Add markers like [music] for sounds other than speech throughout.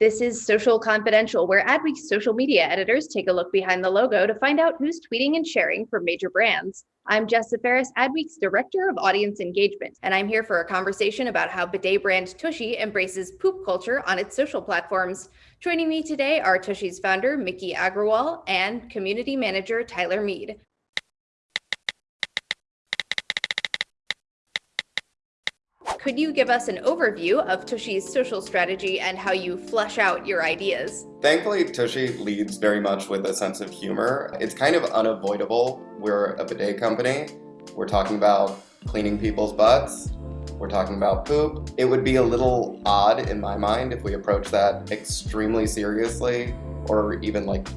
This is Social Confidential, where Adweek's social media editors take a look behind the logo to find out who's tweeting and sharing for major brands. I'm Jessa Ferris, Adweek's Director of Audience Engagement, and I'm here for a conversation about how bidet brand Tushy embraces poop culture on its social platforms. Joining me today are Tushy's founder, Miki Agrawal, and community manager, Tyler Mead. Could you give us an overview of Tushy's social strategy and how you flesh out your ideas? Thankfully, Toshi leads very much with a sense of humor. It's kind of unavoidable. We're a bidet company. We're talking about cleaning people's butts. We're talking about poop. It would be a little odd in my mind if we approach that extremely seriously or even like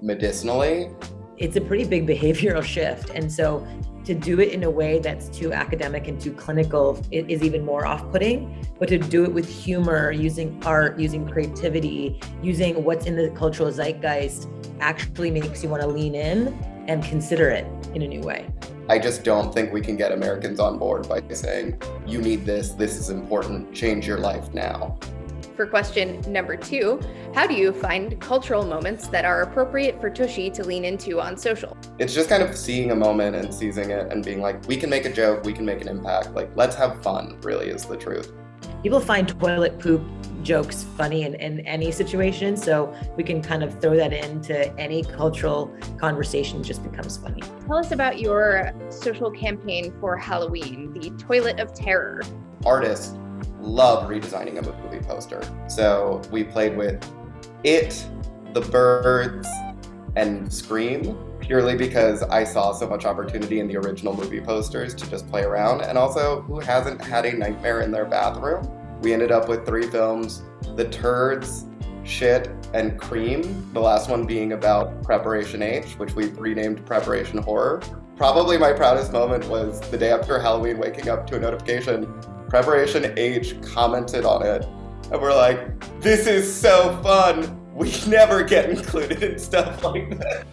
medicinally. It's a pretty big behavioral shift. And so to do it in a way that's too academic and too clinical is even more off-putting but to do it with humor using art using creativity using what's in the cultural zeitgeist actually makes you want to lean in and consider it in a new way I just don't think we can get Americans on board by saying, you need this, this is important, change your life now. For question number two, how do you find cultural moments that are appropriate for Tushy to lean into on social? It's just kind of seeing a moment and seizing it and being like, we can make a joke, we can make an impact. Like, let's have fun, really is the truth. People find toilet poop jokes funny in, in any situation. So we can kind of throw that into any cultural conversation just becomes funny. Tell us about your social campaign for Halloween, the Toilet of Terror. Artists love redesigning a movie poster. So we played with It, The Birds, and Scream purely because I saw so much opportunity in the original movie posters to just play around. And also, who hasn't had a nightmare in their bathroom? We ended up with three films, The Turds, Shit, and Cream, the last one being about Preparation H, which we've renamed Preparation Horror. Probably my proudest moment was the day after Halloween waking up to a notification Preparation H commented on it, and we're like, this is so fun. We [laughs] never get included in stuff like that.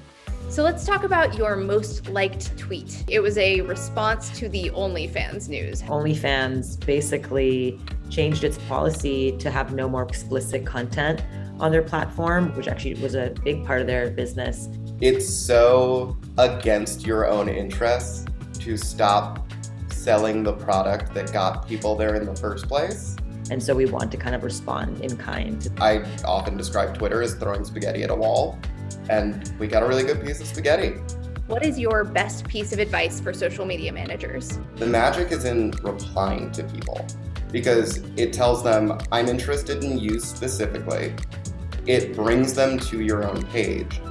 So let's talk about your most liked tweet. It was a response to the OnlyFans news. OnlyFans basically changed its policy to have no more explicit content on their platform, which actually was a big part of their business. It's so against your own interests to stop selling the product that got people there in the first place. And so we want to kind of respond in kind. I often describe Twitter as throwing spaghetti at a wall, and we got a really good piece of spaghetti. What is your best piece of advice for social media managers? The magic is in replying to people because it tells them, I'm interested in you specifically. It brings them to your own page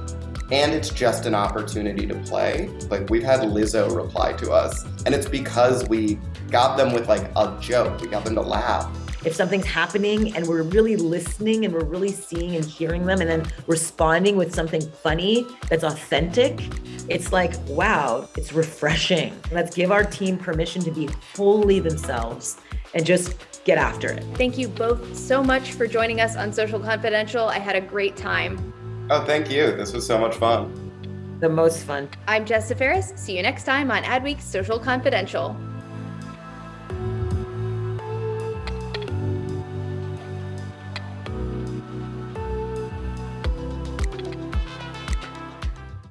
and it's just an opportunity to play. Like we've had Lizzo reply to us and it's because we got them with like a joke. We got them to laugh. If something's happening and we're really listening and we're really seeing and hearing them and then responding with something funny that's authentic, it's like, wow, it's refreshing. Let's give our team permission to be wholly themselves and just get after it. Thank you both so much for joining us on Social Confidential. I had a great time. Oh, thank you. This was so much fun. The most fun. I'm Jessica Ferris. See you next time on Adweek's Social Confidential.